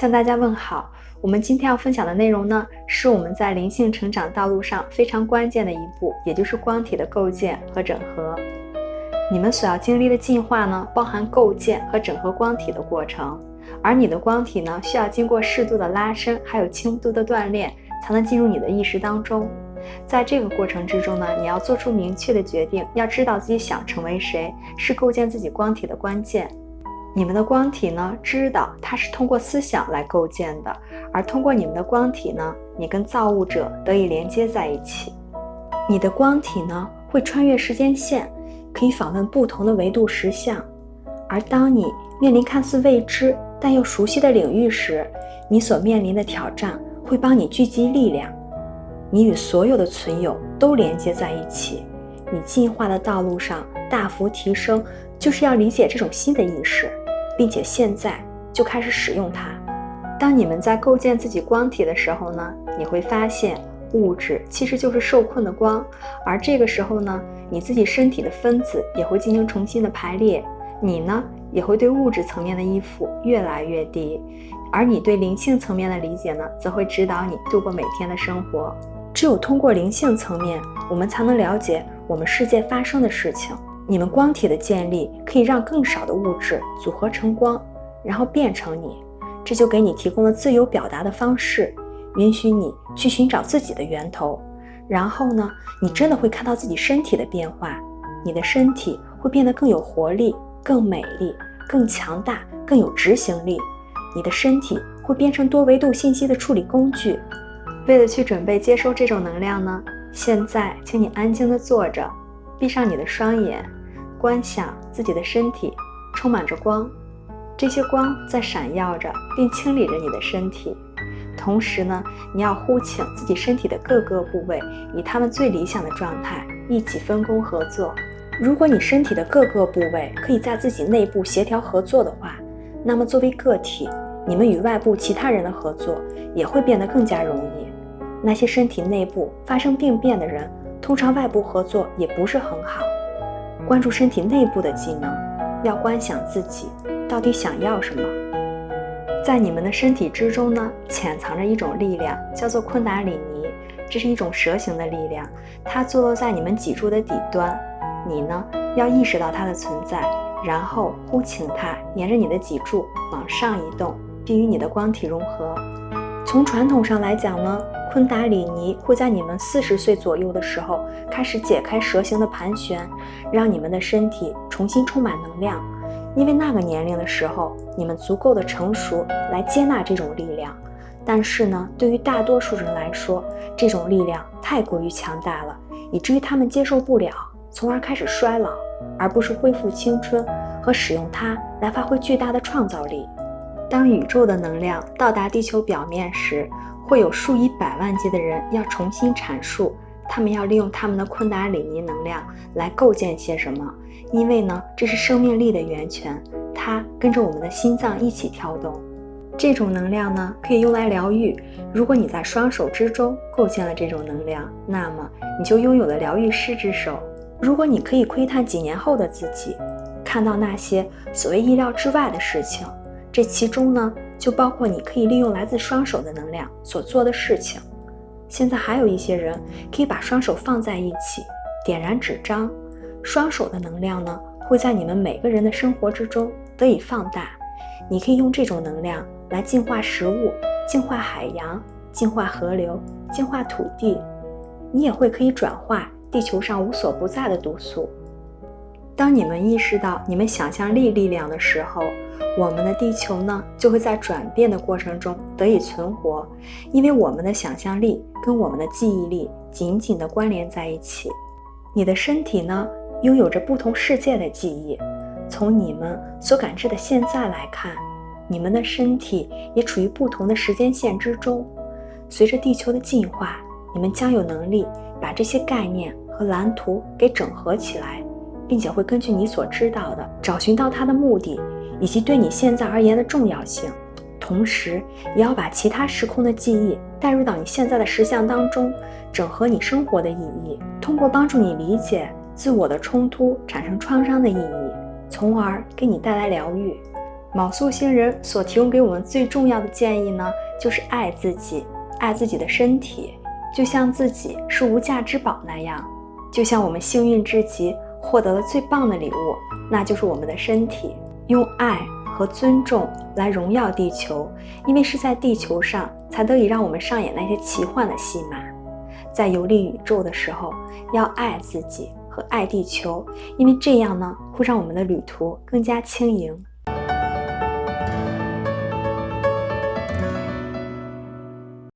向大家问好。我们今天要分享的内容呢，是我们在灵性成长道路上非常关键的一步，也就是光体的构建和整合。你们所要经历的进化呢，包含构建和整合光体的过程，而你的光体呢，需要经过适度的拉伸，还有轻度的锻炼，才能进入你的意识当中。在这个过程之中呢，你要做出明确的决定，要知道自己想成为谁，是构建自己光体的关键。你们的光体呢，知道它是通过思想来构建的，而通过你们的光体呢，你跟造物者得以连接在一起。你的光体呢，会穿越时间线，可以访问不同的维度实相。而当你面临看似未知但又熟悉的领域时，你所面临的挑战会帮你聚集力量。你与所有的存有都连接在一起，你进化的道路上大幅提升，就是要理解这种新的意识。并且现在就开始使用它。当你们在构建自己光体的时候呢，你会发现物质其实就是受困的光，而这个时候呢，你自己身体的分子也会进行重新的排列，你呢也会对物质层面的依附越来越低，而你对灵性层面的理解呢，则会指导你度过每天的生活。只有通过灵性层面，我们才能了解我们世界发生的事情。你们光体的建立可以让更少的物质组合成光，然后变成你，这就给你提供了自由表达的方式，允许你去寻找自己的源头。然后呢，你真的会看到自己身体的变化，你的身体会变得更有活力、更美丽、更强大、更有执行力。你的身体会变成多维度信息的处理工具。为了去准备接收这种能量呢，现在请你安静地坐着，闭上你的双眼。观想自己的身体充满着光，这些光在闪耀着，并清理着你的身体。同时呢，你要呼请自己身体的各个部位，以他们最理想的状态一起分工合作。如果你身体的各个部位可以在自己内部协调合作的话，那么作为个体，你们与外部其他人的合作也会变得更加容易。那些身体内部发生病变的人，通常外部合作也不是很好。关注身体内部的技能，要观想自己到底想要什么。在你们的身体之中呢，潜藏着一种力量，叫做昆达里尼。这是一种蛇形的力量，它坐落在你们脊柱的底端。你呢，要意识到它的存在，然后呼请它沿着你的脊柱往上移动，并与你的光体融合。从传统上来讲呢。昆达里尼会在你们四十岁左右的时候开始解开蛇形的盘旋，让你们的身体重新充满能量。因为那个年龄的时候，你们足够的成熟来接纳这种力量。但是呢，对于大多数人来说，这种力量太过于强大了，以至于他们接受不了，从而开始衰老，而不是恢复青春和使用它来发挥巨大的创造力。当宇宙的能量到达地球表面时，会有数以百万计的人要重新阐述，他们要利用他们的昆达里尼能量来构建些什么？因为呢，这是生命力的源泉，它跟着我们的心脏一起跳动。这种能量呢，可以用来疗愈。如果你在双手之中构建了这种能量，那么你就拥有了疗愈师之手。如果你可以窥探几年后的自己，看到那些所谓意料之外的事情，这其中呢？就包括你可以利用来自双手的能量所做的事情。现在还有一些人可以把双手放在一起，点燃纸张。双手的能量呢，会在你们每个人的生活之中得以放大。你可以用这种能量来净化食物、净化海洋、净化河流、净化土地。你也会可以转化地球上无所不在的毒素。当你们意识到你们想象力力量的时候，我们的地球呢就会在转变的过程中得以存活，因为我们的想象力跟我们的记忆力紧紧地关联在一起。你的身体呢拥有着不同世界的记忆，从你们所感知的现在来看，你们的身体也处于不同的时间线之中。随着地球的进化，你们将有能力把这些概念和蓝图给整合起来。并且会根据你所知道的，找寻到它的目的，以及对你现在而言的重要性，同时也要把其他时空的记忆带入到你现在的实相当中，整合你生活的意义，通过帮助你理解自我的冲突产生创伤的意义，从而给你带来疗愈。卯宿星人所提供给我们最重要的建议呢，就是爱自己，爱自己的身体，就像自己是无价之宝那样，就像我们幸运之极，获得了最棒的礼物，那就是我们的身体。用爱和尊重来荣耀地球，因为是在地球上才得以让我们上演那些奇幻的戏码。在游历宇宙的时候，要爱自己和爱地球，因为这样呢，会让我们的旅途更加轻盈。